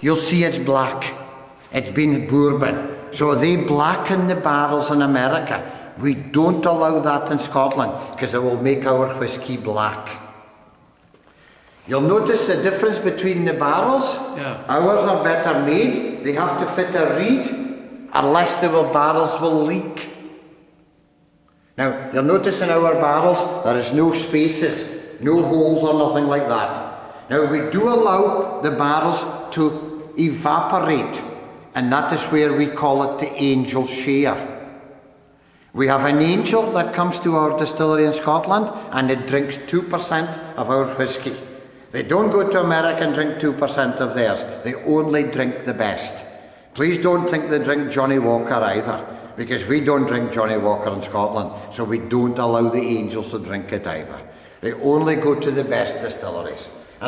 you'll see it's black. It's been bourbon. So they blacken the barrels in America. We don't allow that in Scotland because it will make our whisky black. You'll notice the difference between the barrels. Yeah. Ours are better made. They have to fit a reed, unless the barrels will leak. Now, you'll notice in our barrels there is no spaces, no holes or nothing like that. Now, we do allow the barrels to evaporate, and that is where we call it the angel share. We have an angel that comes to our distillery in Scotland and it drinks 2% of our whisky. They don't go to America and drink 2% of theirs, they only drink the best. Please don't think they drink Johnnie Walker either, because we don't drink Johnnie Walker in Scotland, so we don't allow the angels to drink it either. They only go to the best distilleries.